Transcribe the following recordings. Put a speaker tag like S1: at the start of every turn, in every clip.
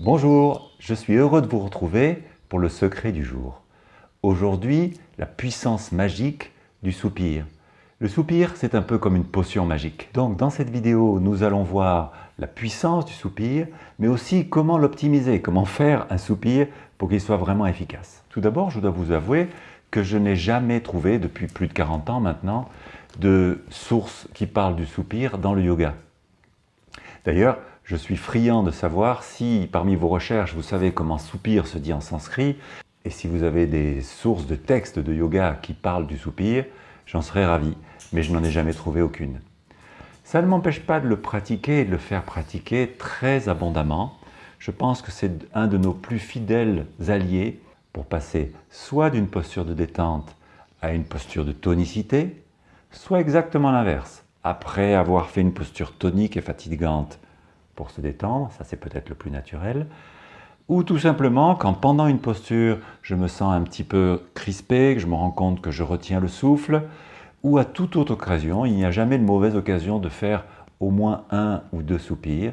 S1: Bonjour, je suis heureux de vous retrouver pour le secret du jour. Aujourd'hui, la puissance magique du soupir. Le soupir, c'est un peu comme une potion magique. Donc dans cette vidéo, nous allons voir la puissance du soupir, mais aussi comment l'optimiser, comment faire un soupir pour qu'il soit vraiment efficace. Tout d'abord, je dois vous avouer que je n'ai jamais trouvé, depuis plus de 40 ans maintenant, de source qui parle du soupir dans le yoga. D'ailleurs, je suis friand de savoir si parmi vos recherches vous savez comment soupir se dit en sanskrit et si vous avez des sources de textes de yoga qui parlent du soupir, j'en serais ravi, mais je n'en ai jamais trouvé aucune. Ça ne m'empêche pas de le pratiquer et de le faire pratiquer très abondamment. Je pense que c'est un de nos plus fidèles alliés pour passer soit d'une posture de détente à une posture de tonicité, soit exactement l'inverse, après avoir fait une posture tonique et fatigante pour se détendre, ça c'est peut-être le plus naturel, ou tout simplement quand pendant une posture je me sens un petit peu crispé, que je me rends compte que je retiens le souffle, ou à toute autre occasion, il n'y a jamais de mauvaise occasion de faire au moins un ou deux soupirs,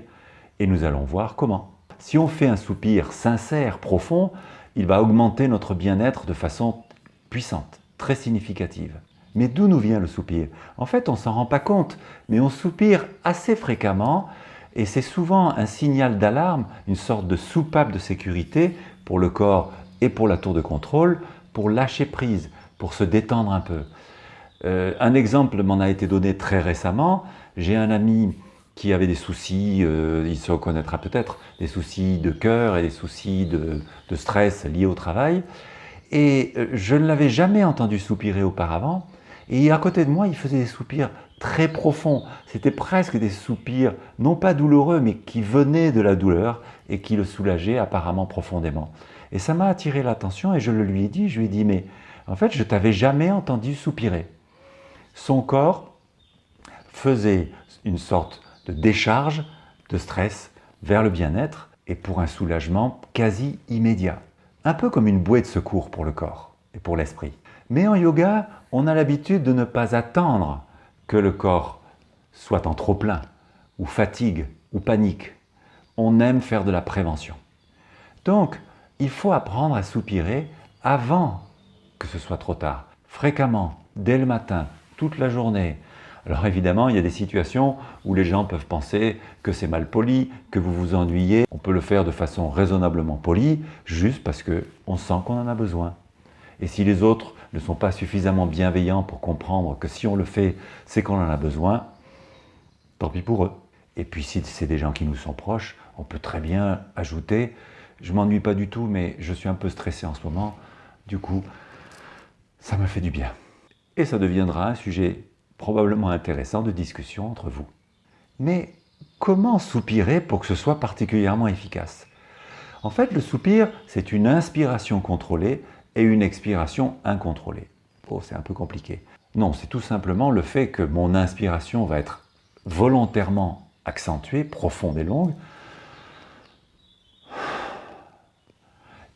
S1: et nous allons voir comment. Si on fait un soupir sincère, profond, il va augmenter notre bien-être de façon puissante, très significative. Mais d'où nous vient le soupir? En fait, on s'en rend pas compte, mais on soupire assez fréquemment et c'est souvent un signal d'alarme, une sorte de soupape de sécurité pour le corps et pour la tour de contrôle, pour lâcher prise, pour se détendre un peu. Euh, un exemple m'en a été donné très récemment. J'ai un ami qui avait des soucis, euh, il se reconnaîtra peut-être, des soucis de cœur et des soucis de, stress liés au travail. Et euh, je ne l'avais jamais entendu soupirer auparavant. Et à côté de moi, il faisait des soupirs très profonds. C'était presque des soupirs, non pas douloureux, mais qui venaient de la douleur et qui le soulageaient apparemment profondément. Et ça m'a attiré l'attention et je le lui ai dit, je lui ai dit, mais en fait, je t'avais jamais entendu soupirer. Son corps faisait une sorte de décharge de stress vers le bien-être et pour un soulagement quasi immédiat. Un peu comme une bouée de secours pour le corps et pour l'esprit. Mais en yoga, on a l'habitude de ne pas attendre que le corps soit en trop-plein, ou fatigue, ou panique. On aime faire de la prévention. Donc, il faut apprendre à soupirer avant que ce soit trop tard. Fréquemment, dès le matin, toute la journée. Alors évidemment, il y a des situations où les gens peuvent penser que c'est mal poli, que vous vous ennuyez. On peut le faire de façon raisonnablement polie, juste parce qu'on sent qu'on en a besoin. Et si les autres ne sont pas suffisamment bienveillants pour comprendre que si on le fait, c'est qu'on en a besoin, tant pis pour eux. Et puis si c'est des gens qui nous sont proches, on peut très bien ajouter « je m'ennuie pas du tout, mais je suis un peu stressé en ce moment, du coup, ça me fait du bien ». Et ça deviendra un sujet probablement intéressant de discussion entre vous. Mais comment soupirer pour que ce soit particulièrement efficace? En fait, le soupir, c'est une inspiration contrôlée et une expiration incontrôlée. Oh, c'est un peu compliqué. Non, c'est tout simplement le fait que mon inspiration va être volontairement accentuée, profonde et longue.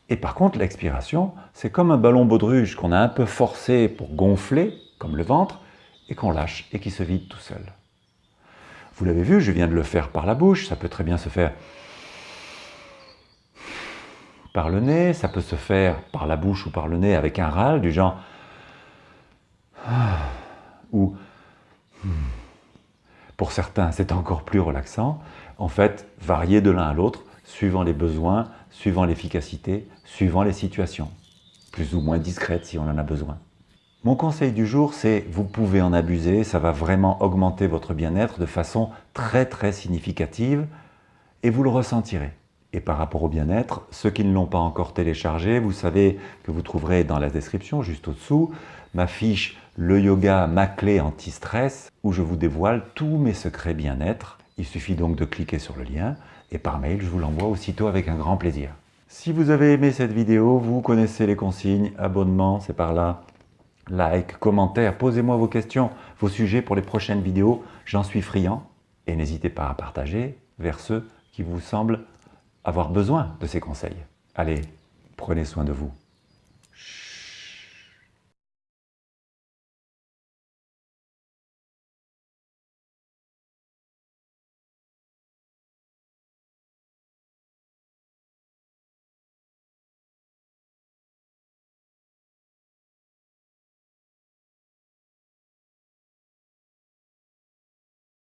S1: Et par contre, l'expiration, c'est comme un ballon baudruche qu'on a un peu forcé pour gonfler, comme le ventre, et qu'on lâche et qui se vide tout seul. Vous l'avez vu, je viens de le faire par la bouche, ça peut très bien se faire par le nez, ça peut se faire par la bouche ou par le nez avec un râle du genre ou pour certains c'est encore plus relaxant, en fait varier de l'un à l'autre suivant les besoins, suivant l'efficacité, suivant les situations, plus ou moins discrètes si on en a besoin. Mon conseil du jour, c'est vous pouvez en abuser, ça va vraiment augmenter votre bien-être de façon très très significative et vous le ressentirez. Et par rapport au bien-être, ceux qui ne l'ont pas encore téléchargé, vous savez que vous trouverez dans la description, juste au-dessous, ma fiche « Le yoga, ma clé anti-stress » où je vous dévoile tous mes secrets bien-être. Il suffit donc de cliquer sur le lien et par mail, je vous l'envoie aussitôt avec un grand plaisir. Si vous avez aimé cette vidéo, vous connaissez les consignes, abonnement, c'est par là, like, commentaire, posez-moi vos questions, vos sujets pour les prochaines vidéos, j'en suis friand. Et n'hésitez pas à partager vers ceux qui vous semblent avoir besoin de ces conseils. Allez, prenez soin de vous.